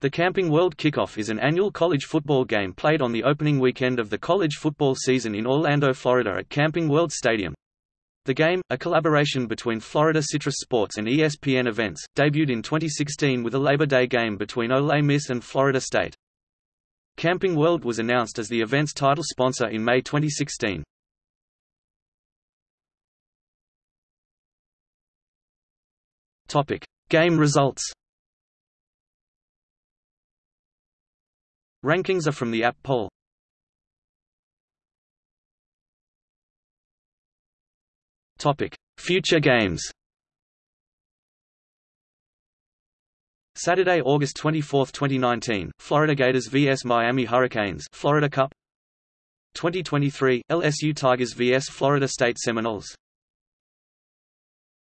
The Camping World Kickoff is an annual college football game played on the opening weekend of the college football season in Orlando, Florida at Camping World Stadium. The game, a collaboration between Florida Citrus Sports and ESPN Events, debuted in 2016 with a Labor Day game between Ole Miss and Florida State. Camping World was announced as the event's title sponsor in May 2016. Topic: Game results. Rankings are from the AP poll. Topic: Future games. Saturday, August 24, 2019, Florida Gators vs Miami Hurricanes, Florida Cup. 2023, LSU Tigers vs Florida State Seminoles.